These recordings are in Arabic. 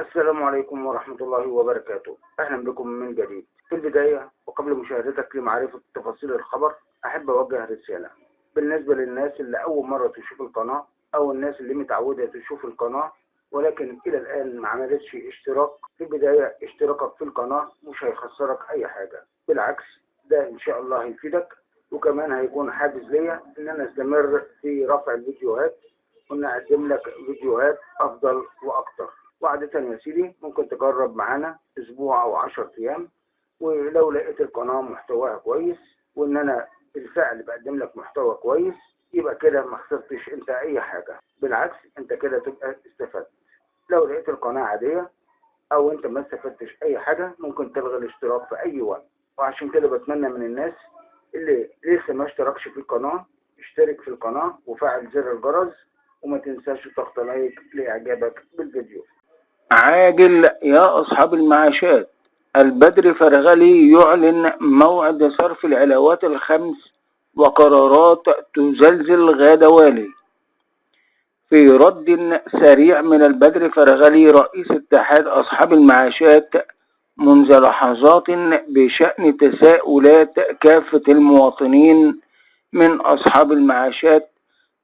السلام عليكم ورحمة الله وبركاته. أهلا بكم من جديد. في البداية وقبل مشاهدتك لمعرفة تفاصيل الخبر أحب أوجه رسالة. بالنسبة للناس اللي أول مرة تشوف القناة أو الناس اللي متعودة تشوف القناة ولكن إلى الآن ما عملتش اشتراك في البداية اشتراكك في القناة مش هيخسرك أي حاجة. بالعكس ده إن شاء الله هيفيدك وكمان هيكون حافز ليا إن أنا أستمر في رفع الفيديوهات وإن أقدم لك فيديوهات أفضل وأكتر. وعادة يا سيدي ممكن تجرب معانا أسبوع أو 10 أيام ولو لقيت القناة محتواها كويس وإن أنا بالفعل بقدم لك محتوى كويس يبقى كده ما خسرتش أنت أي حاجة. بالعكس أنت كده تبقى استفدت. لو لقيت القناة عادية أو أنت ما استفدتش أي حاجة ممكن تلغي الاشتراك في أي وقت. وعشان كده بتمنى من الناس اللي لسه ما اشتركش في القناة اشترك في القناة وفعل زر الجرس وما تنساش تضغط لايك لإعجابك بالفيديو. عاجل يا أصحاب المعاشات. البدر فرغلي يعلن موعد صرف العلاوات الخمس وقرارات تزلزل غاد والي. في رد سريع من البدر فرغلي رئيس اتحاد أصحاب المعاشات منذ لحظات بشأن تساؤلات كافة المواطنين من أصحاب المعاشات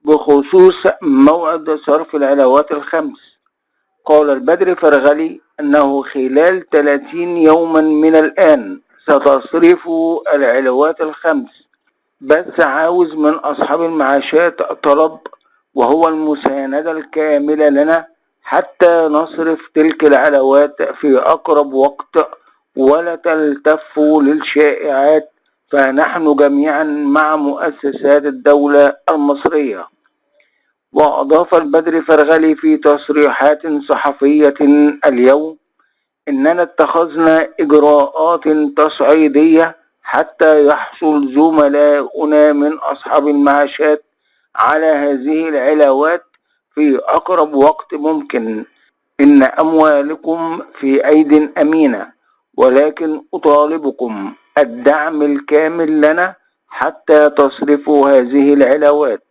بخصوص موعد صرف العلاوات الخمس. قال البدر فرغلي أنه خلال 30 يوما من الآن ستصرف العلاوات الخمس. بس عاوز من أصحاب المعاشات طلب وهو المساندة الكاملة لنا حتى نصرف تلك العلاوات في أقرب وقت ولا تلتفوا للشائعات فنحن جميعا مع مؤسسات الدولة المصرية. وأضاف البدر فرغلي في تصريحات صحفية اليوم إننا اتخذنا إجراءات تصعيدية حتى يحصل زملاؤنا من أصحاب المعاشات على هذه العلاوات في أقرب وقت ممكن. إن أموالكم في أيد أمينة ولكن أطالبكم الدعم الكامل لنا حتى تصرفوا هذه العلاوات.